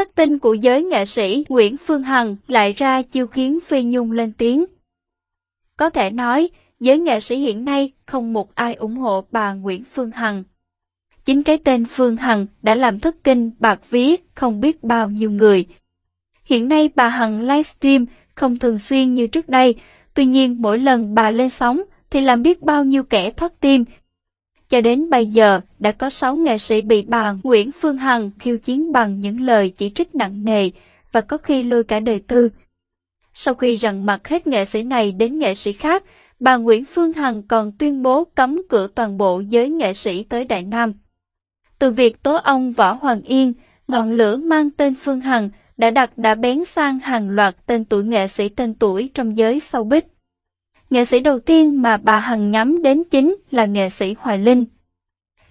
khắc tinh của giới nghệ sĩ Nguyễn Phương Hằng lại ra chiêu khiến Phi Nhung lên tiếng. Có thể nói, giới nghệ sĩ hiện nay không một ai ủng hộ bà Nguyễn Phương Hằng. Chính cái tên Phương Hằng đã làm thất kinh bạc ví, không biết bao nhiêu người. Hiện nay bà Hằng livestream không thường xuyên như trước đây, tuy nhiên mỗi lần bà lên sóng thì làm biết bao nhiêu kẻ thoát tim. Cho đến bây giờ, đã có 6 nghệ sĩ bị bà Nguyễn Phương Hằng khiêu chiến bằng những lời chỉ trích nặng nề và có khi lôi cả đời tư. Sau khi rằn mặt hết nghệ sĩ này đến nghệ sĩ khác, bà Nguyễn Phương Hằng còn tuyên bố cấm cửa toàn bộ giới nghệ sĩ tới Đại Nam. Từ việc tố ông Võ Hoàng Yên, ngọn lửa mang tên Phương Hằng đã đặt đã bén sang hàng loạt tên tuổi nghệ sĩ tên tuổi trong giới showbiz. Nghệ sĩ đầu tiên mà bà Hằng nhắm đến chính là nghệ sĩ Hoài Linh.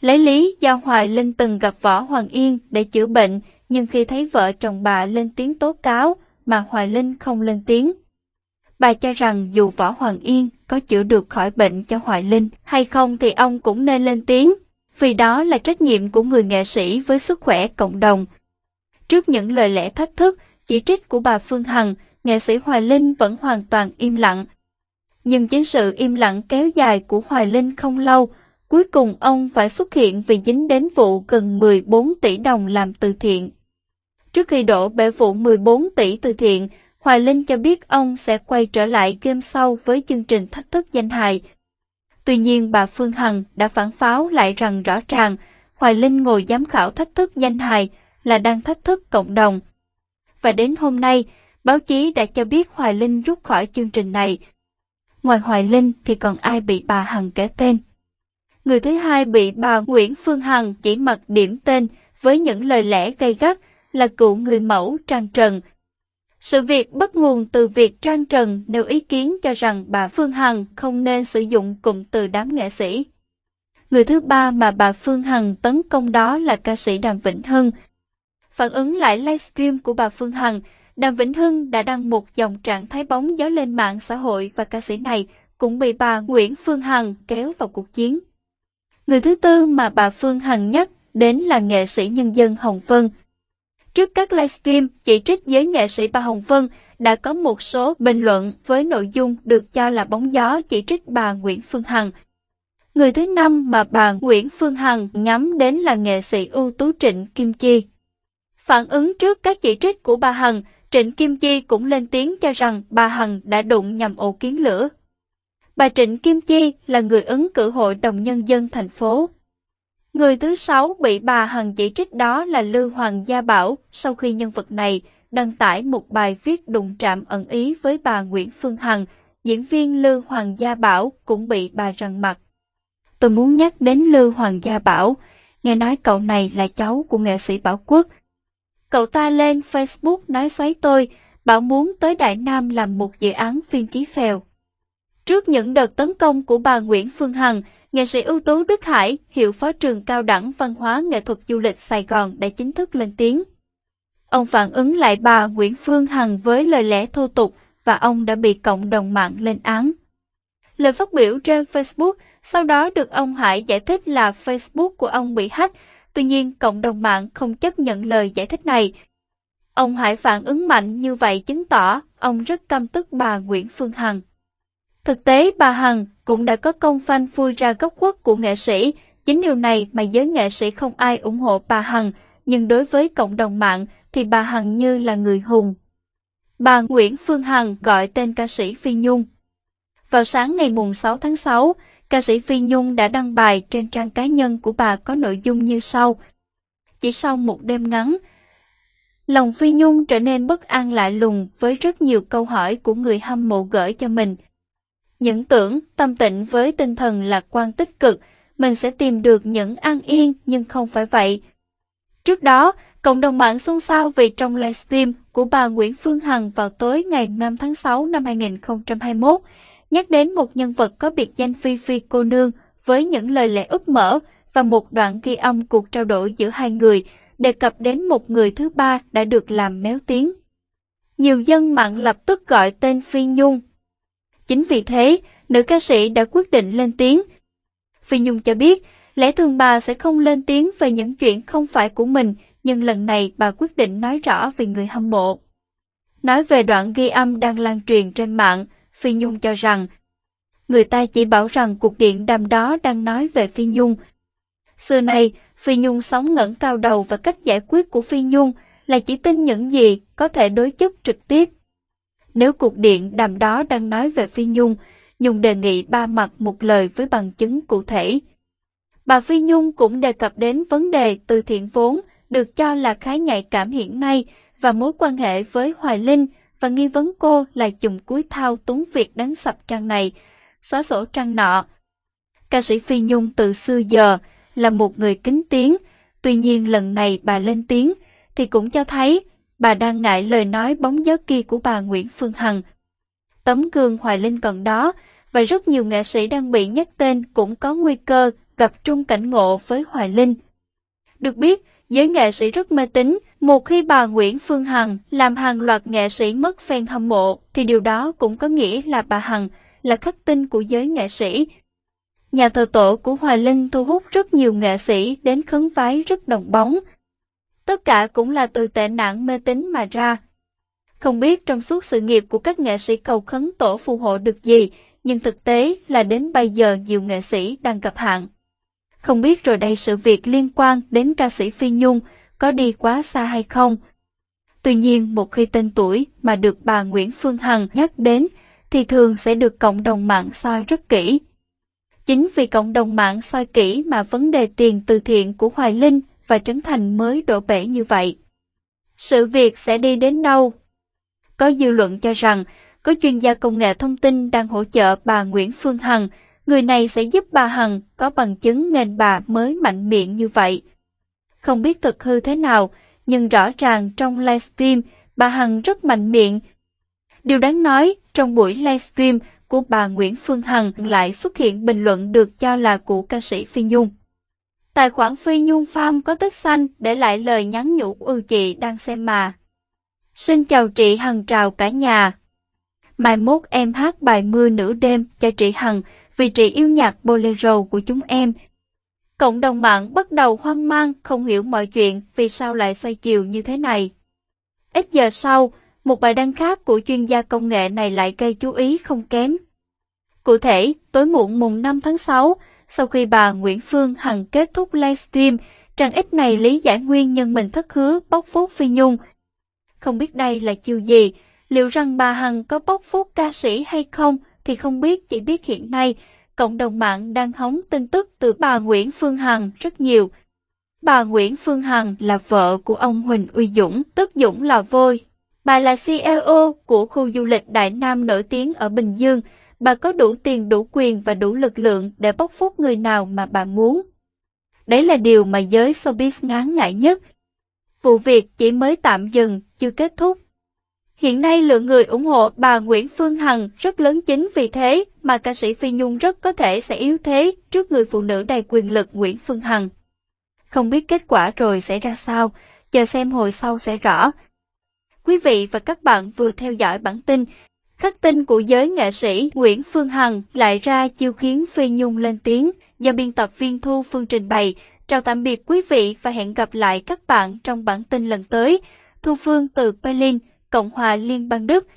Lấy lý do Hoài Linh từng gặp Võ Hoàng Yên để chữa bệnh, nhưng khi thấy vợ chồng bà lên tiếng tố cáo mà Hoài Linh không lên tiếng. Bà cho rằng dù Võ Hoàng Yên có chữa được khỏi bệnh cho Hoài Linh hay không thì ông cũng nên lên tiếng, vì đó là trách nhiệm của người nghệ sĩ với sức khỏe cộng đồng. Trước những lời lẽ thách thức, chỉ trích của bà Phương Hằng, nghệ sĩ Hoài Linh vẫn hoàn toàn im lặng. Nhưng chính sự im lặng kéo dài của Hoài Linh không lâu, cuối cùng ông phải xuất hiện vì dính đến vụ gần 14 tỷ đồng làm từ thiện. Trước khi đổ bể vụ 14 tỷ từ thiện, Hoài Linh cho biết ông sẽ quay trở lại game sau với chương trình thách thức danh hài. Tuy nhiên bà Phương Hằng đã phản pháo lại rằng rõ ràng Hoài Linh ngồi giám khảo thách thức danh hài là đang thách thức cộng đồng. Và đến hôm nay, báo chí đã cho biết Hoài Linh rút khỏi chương trình này. Ngoài Hoài Linh thì còn ai bị bà Hằng kể tên? Người thứ hai bị bà Nguyễn Phương Hằng chỉ mặc điểm tên với những lời lẽ gay gắt là cựu người mẫu Trang Trần. Sự việc bắt nguồn từ việc Trang Trần nêu ý kiến cho rằng bà Phương Hằng không nên sử dụng cụm từ đám nghệ sĩ. Người thứ ba mà bà Phương Hằng tấn công đó là ca sĩ Đàm Vĩnh Hưng. Phản ứng lại livestream của bà Phương Hằng, Đàm Vĩnh Hưng đã đăng một dòng trạng thái bóng gió lên mạng xã hội và ca sĩ này cũng bị bà Nguyễn Phương Hằng kéo vào cuộc chiến. Người thứ tư mà bà Phương Hằng nhắc đến là nghệ sĩ nhân dân Hồng Vân. Trước các livestream chỉ trích giới nghệ sĩ bà Hồng Vân đã có một số bình luận với nội dung được cho là bóng gió chỉ trích bà Nguyễn Phương Hằng. Người thứ năm mà bà Nguyễn Phương Hằng nhắm đến là nghệ sĩ ưu tú Trịnh Kim Chi. Phản ứng trước các chỉ trích của bà Hằng, Trịnh Kim Chi cũng lên tiếng cho rằng bà Hằng đã đụng nhầm ổ kiến lửa. Bà Trịnh Kim Chi là người ứng cử hội đồng nhân dân thành phố. Người thứ sáu bị bà Hằng chỉ trích đó là Lưu Hoàng Gia Bảo sau khi nhân vật này đăng tải một bài viết đụng trạm ẩn ý với bà Nguyễn Phương Hằng, diễn viên Lưu Hoàng Gia Bảo cũng bị bà rằn mặt. Tôi muốn nhắc đến Lưu Hoàng Gia Bảo, nghe nói cậu này là cháu của nghệ sĩ Bảo Quốc. Cậu ta lên Facebook nói xoáy tôi, bảo muốn tới Đại Nam làm một dự án phim ký phèo. Trước những đợt tấn công của bà Nguyễn Phương Hằng, nghệ sĩ ưu tú Đức Hải, hiệu phó trường cao đẳng văn hóa nghệ thuật du lịch Sài Gòn đã chính thức lên tiếng. Ông phản ứng lại bà Nguyễn Phương Hằng với lời lẽ thô tục và ông đã bị cộng đồng mạng lên án. Lời phát biểu trên Facebook sau đó được ông Hải giải thích là Facebook của ông bị hack, tuy nhiên cộng đồng mạng không chấp nhận lời giải thích này. Ông Hải phản ứng mạnh như vậy chứng tỏ ông rất căm tức bà Nguyễn Phương Hằng. Thực tế bà Hằng cũng đã có công phanh phui ra gốc quốc của nghệ sĩ, chính điều này mà giới nghệ sĩ không ai ủng hộ bà Hằng, nhưng đối với cộng đồng mạng thì bà Hằng như là người hùng. Bà Nguyễn Phương Hằng gọi tên ca sĩ Phi Nhung. Vào sáng ngày mùng 6 tháng 6, ca sĩ Phi Nhung đã đăng bài trên trang cá nhân của bà có nội dung như sau. Chỉ sau một đêm ngắn, lòng Phi Nhung trở nên bất an lạ lùng với rất nhiều câu hỏi của người hâm mộ gửi cho mình. Những tưởng tâm tịnh với tinh thần lạc quan tích cực, mình sẽ tìm được những an yên nhưng không phải vậy. Trước đó, cộng đồng mạng xôn xao vì trong livestream của bà Nguyễn Phương Hằng vào tối ngày 5 tháng 6 năm 2021, nhắc đến một nhân vật có biệt danh Phi Phi cô nương với những lời lẽ úp mở và một đoạn ghi âm cuộc trao đổi giữa hai người đề cập đến một người thứ ba đã được làm méo tiếng. Nhiều dân mạng lập tức gọi tên Phi Nhung Chính vì thế, nữ ca sĩ đã quyết định lên tiếng. Phi Nhung cho biết, lẽ thường bà sẽ không lên tiếng về những chuyện không phải của mình, nhưng lần này bà quyết định nói rõ về người hâm mộ. Nói về đoạn ghi âm đang lan truyền trên mạng, Phi Nhung cho rằng người ta chỉ bảo rằng cuộc điện đàm đó đang nói về Phi Nhung. Xưa nay, Phi Nhung sống ngẩng cao đầu và cách giải quyết của Phi Nhung là chỉ tin những gì có thể đối chất trực tiếp. Nếu cuộc điện đàm đó đang nói về Phi Nhung, Nhung đề nghị ba mặt một lời với bằng chứng cụ thể. Bà Phi Nhung cũng đề cập đến vấn đề từ thiện vốn được cho là khá nhạy cảm hiện nay và mối quan hệ với Hoài Linh và nghi vấn cô là dùng cuối thao túng việc đánh sập trang này, xóa sổ trang nọ. Ca sĩ Phi Nhung từ xưa giờ là một người kính tiếng, tuy nhiên lần này bà lên tiếng thì cũng cho thấy bà đang ngại lời nói bóng gió kia của bà Nguyễn Phương Hằng. Tấm gương Hoài Linh còn đó và rất nhiều nghệ sĩ đang bị nhắc tên cũng có nguy cơ gặp trung cảnh ngộ với Hoài Linh. Được biết, giới nghệ sĩ rất mê tín, một khi bà Nguyễn Phương Hằng làm hàng loạt nghệ sĩ mất fan hâm mộ, thì điều đó cũng có nghĩa là bà Hằng là khắc tinh của giới nghệ sĩ. Nhà thờ tổ của Hoài Linh thu hút rất nhiều nghệ sĩ đến khấn vái rất đồng bóng. Tất cả cũng là từ tệ nạn mê tín mà ra. Không biết trong suốt sự nghiệp của các nghệ sĩ cầu khấn tổ phù hộ được gì, nhưng thực tế là đến bây giờ nhiều nghệ sĩ đang gặp hạn. Không biết rồi đây sự việc liên quan đến ca sĩ Phi Nhung có đi quá xa hay không? Tuy nhiên, một khi tên tuổi mà được bà Nguyễn Phương Hằng nhắc đến thì thường sẽ được cộng đồng mạng soi rất kỹ. Chính vì cộng đồng mạng soi kỹ mà vấn đề tiền từ thiện của Hoài Linh và Trấn Thành mới đổ bể như vậy. Sự việc sẽ đi đến đâu? Có dư luận cho rằng có chuyên gia công nghệ thông tin đang hỗ trợ bà Nguyễn Phương Hằng Người này sẽ giúp bà Hằng có bằng chứng nên bà mới mạnh miệng như vậy. Không biết thực hư thế nào, nhưng rõ ràng trong livestream, bà Hằng rất mạnh miệng. Điều đáng nói, trong buổi livestream của bà Nguyễn Phương Hằng lại xuất hiện bình luận được cho là của ca sĩ Phi Nhung. Tài khoản Phi Nhung Farm có tích xanh để lại lời nhắn nhủ ừ chị đang xem mà. Xin chào chị Hằng chào cả nhà. Mai mốt em hát bài mưa nửa đêm cho chị Hằng, vì chị yêu nhạc bolero của chúng em. Cộng đồng mạng bắt đầu hoang mang, không hiểu mọi chuyện vì sao lại xoay chiều như thế này. Ít giờ sau, một bài đăng khác của chuyên gia công nghệ này lại gây chú ý không kém. Cụ thể, tối muộn mùng 5 tháng 6, sau khi bà Nguyễn Phương Hằng kết thúc livestream, trang ít này lý giải nguyên nhân mình thất hứa bóc phốt Phi Nhung. Không biết đây là chiêu gì, liệu rằng bà Hằng có bóc phốt ca sĩ hay không thì không biết chỉ biết hiện nay, cộng đồng mạng đang hóng tin tức từ bà Nguyễn Phương Hằng rất nhiều. Bà Nguyễn Phương Hằng là vợ của ông Huỳnh Uy Dũng, tức Dũng Lò vôi. Bà là CEO của khu du lịch Đại Nam nổi tiếng ở Bình Dương. Bà có đủ tiền, đủ quyền và đủ lực lượng để bóc phốt người nào mà bà muốn. Đấy là điều mà giới showbiz ngán ngại nhất. Vụ việc chỉ mới tạm dừng, chưa kết thúc. Hiện nay lượng người ủng hộ bà Nguyễn Phương Hằng rất lớn chính vì thế mà ca sĩ Phi Nhung rất có thể sẽ yếu thế trước người phụ nữ đầy quyền lực Nguyễn Phương Hằng. Không biết kết quả rồi sẽ ra sao, chờ xem hồi sau sẽ rõ. Quý vị và các bạn vừa theo dõi bản tin Khắc tin của giới nghệ sĩ Nguyễn Phương Hằng lại ra chiêu khiến Phi Nhung lên tiếng do biên tập viên Thu Phương trình bày. Chào tạm biệt quý vị và hẹn gặp lại các bạn trong bản tin lần tới. Thu Phương từ Berlin Cộng hòa Liên bang Đức.